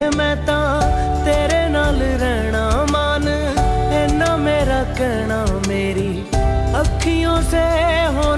मैं तेरे नाल रहना मान इना मेरा कहना मेरी अखियों से होना